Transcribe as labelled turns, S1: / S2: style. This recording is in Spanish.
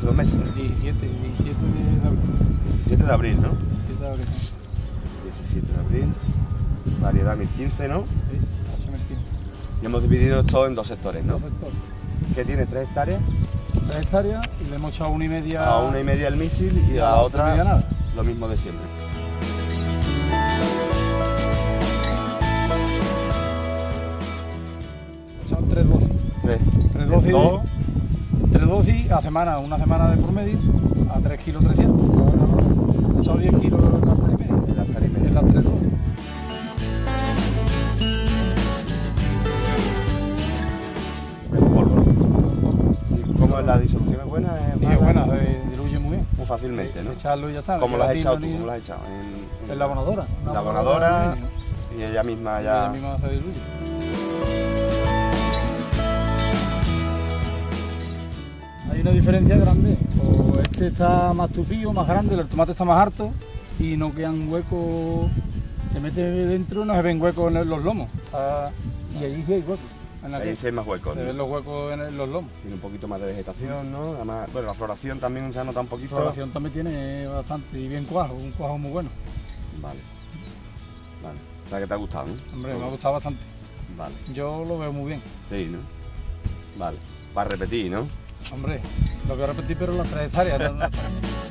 S1: hace dos meses.
S2: 17, 17 de abril.
S1: 17 de abril, ¿no?
S2: 17 de abril.
S1: 17 de abril. Variedad 1015, ¿no?
S2: Sí, H. Merquín.
S1: Y hemos dividido esto en dos sectores, ¿no?
S2: Dos sectores.
S1: Que tiene tres hectáreas.
S2: Tres hectáreas y le hemos echado una y media.
S1: A una y media el misil y a la
S2: a
S1: otra
S2: nada.
S1: lo mismo de siempre.
S2: Son tres dosis.
S1: Tres.
S2: Tres dosis. Tres dosis a semana, una semana de promedio, a 3 kilos 300. He echado 10 kilos en las tres y media.
S1: En las tres y media.
S2: En las tres dosis.
S1: Es polvo. ¿Y cómo es la disolución? ¿Es buena? ¿Es
S2: Sí, es buena, se diluye muy bien.
S1: Muy fácilmente, ¿no?
S2: Echarlo y ya está.
S1: ¿Cómo lo has echado tú? ¿Cómo lo has echado? En,
S2: En la abonadora.
S1: La
S2: abonadora
S1: y ella misma ya...
S2: ella misma se diluye. Una diferencia grande. O este está más tupido, más grande, el tomate está más harto y no quedan huecos. Te metes dentro no se ven huecos en los lomos. Está- Y allí sí hay huecos. En la
S1: Ahí sí hay más huecos.
S2: se
S1: ¿no?
S2: ven los huecos en los lomos.
S1: Tiene un poquito más de vegetación, ¿no? Además, bueno, la floración también se nota un
S2: La
S1: poquito.
S2: floración también tiene bastante y bien cuajo, un cuajo muy bueno.
S1: Vale. Vale. O sea que te ha gustado, ¿no?
S2: Hombre, me ha gustado bastante.
S1: Vale.
S2: Yo lo veo muy bien.
S1: Sí, ¿no? Vale. Para repetir, ¿no?
S2: Hombre, lo voy a repetir, pero en las tres hectáreas. ¿no?